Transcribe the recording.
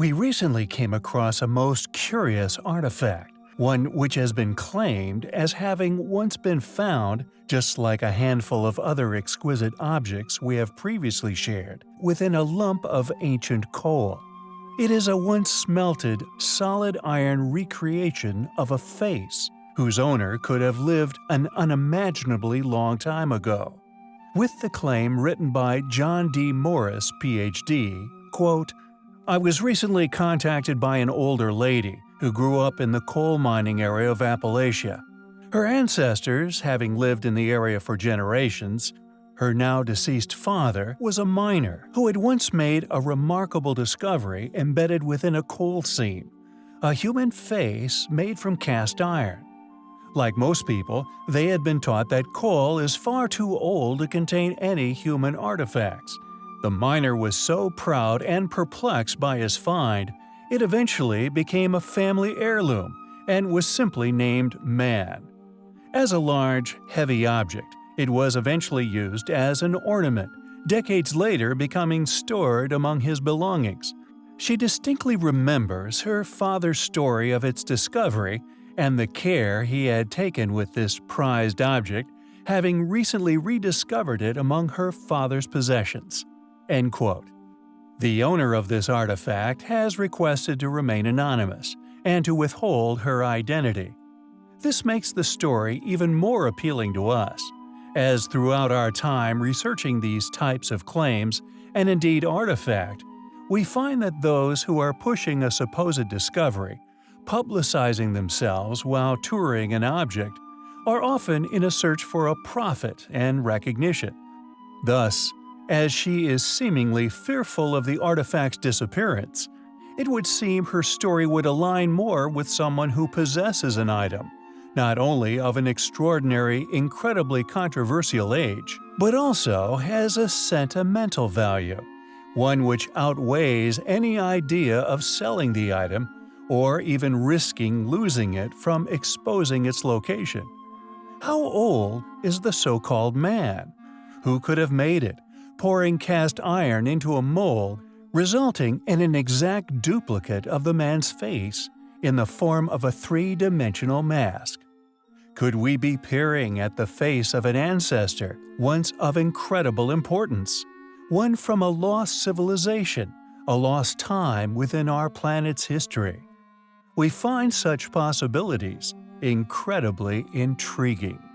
We recently came across a most curious artifact, one which has been claimed as having once been found, just like a handful of other exquisite objects we have previously shared, within a lump of ancient coal. It is a once smelted, solid iron recreation of a face, whose owner could have lived an unimaginably long time ago. With the claim written by John D. Morris, Ph.D., quote, I was recently contacted by an older lady who grew up in the coal mining area of Appalachia. Her ancestors, having lived in the area for generations, her now deceased father was a miner who had once made a remarkable discovery embedded within a coal seam a human face made from cast iron. Like most people, they had been taught that coal is far too old to contain any human artifacts. The miner was so proud and perplexed by his find, it eventually became a family heirloom and was simply named Man. As a large, heavy object, it was eventually used as an ornament, decades later becoming stored among his belongings. She distinctly remembers her father's story of its discovery and the care he had taken with this prized object, having recently rediscovered it among her father's possessions. End quote. The owner of this artifact has requested to remain anonymous and to withhold her identity. This makes the story even more appealing to us as throughout our time researching these types of claims, and indeed artifact, we find that those who are pushing a supposed discovery, publicizing themselves while touring an object, are often in a search for a profit and recognition. Thus, as she is seemingly fearful of the artifact's disappearance, it would seem her story would align more with someone who possesses an item, not only of an extraordinary, incredibly controversial age, but also has a sentimental value, one which outweighs any idea of selling the item or even risking losing it from exposing its location. How old is the so-called man? Who could have made it, pouring cast iron into a mold, resulting in an exact duplicate of the man's face in the form of a three-dimensional mask. Could we be peering at the face of an ancestor once of incredible importance? One from a lost civilization, a lost time within our planet's history. We find such possibilities incredibly intriguing.